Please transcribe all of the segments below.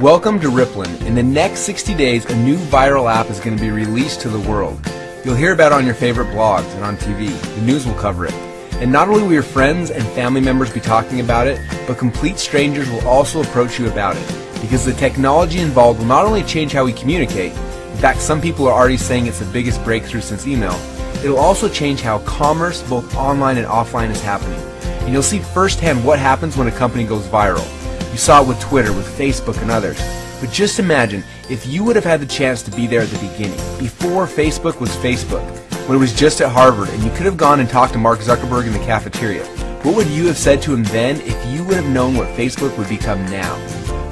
Welcome to Ripplen. In the next 60 days, a new viral app is going to be released to the world. You'll hear about it on your favorite blogs and on TV. The news will cover it. And not only will your friends and family members be talking about it, but complete strangers will also approach you about it. Because the technology involved will not only change how we communicate, in fact, some people are already saying it's the biggest breakthrough since email, it'll also change how commerce, both online and offline, is happening. And you'll see firsthand what happens when a company goes viral. You saw it with Twitter, with Facebook, and others. But just imagine if you would have had the chance to be there at the beginning, before Facebook was Facebook, when it was just at Harvard, and you could have gone and talked to Mark Zuckerberg in the cafeteria. What would you have said to him then if you would have known what Facebook would become now?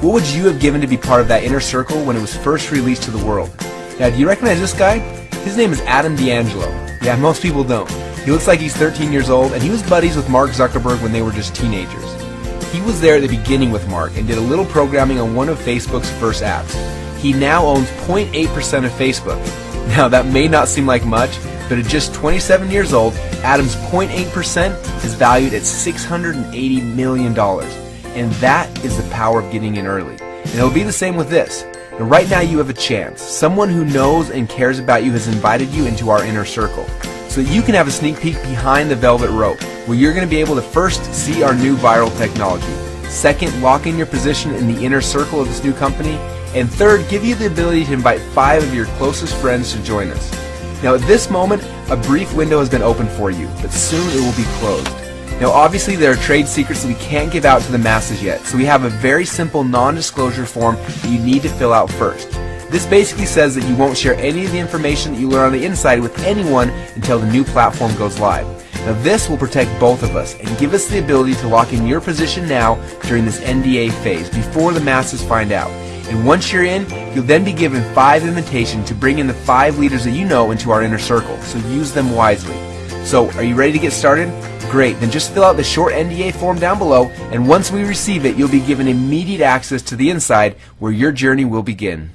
What would you have given to be part of that inner circle when it was first released to the world? Now, do you recognize this guy? His name is Adam D'Angelo. Yeah, most people don't. He looks like he's 13 years old, and he was buddies with Mark Zuckerberg when they were just teenagers. He was there at the beginning with Mark and did a little programming on one of Facebook's first apps. He now owns 0.8% of Facebook. Now that may not seem like much, but at just 27 years old, Adam's 0.8% is valued at $680 million. And that is the power of getting in early. And it'll be the same with this. Now, right now you have a chance. Someone who knows and cares about you has invited you into our inner circle so that you can have a sneak peek behind the velvet rope, where you're going to be able to first see our new viral technology, second, lock in your position in the inner circle of this new company, and third, give you the ability to invite five of your closest friends to join us. Now at this moment, a brief window has been opened for you, but soon it will be closed. Now obviously there are trade secrets that we can't give out to the masses yet, so we have a very simple non-disclosure form that you need to fill out first. This basically says that you won't share any of the information that you learn on the inside with anyone until the new platform goes live. Now this will protect both of us and give us the ability to lock in your position now during this NDA phase before the masses find out. And once you're in, you'll then be given five invitations to bring in the five leaders that you know into our inner circle, so use them wisely. So, are you ready to get started? Great, then just fill out the short NDA form down below, and once we receive it, you'll be given immediate access to the inside where your journey will begin.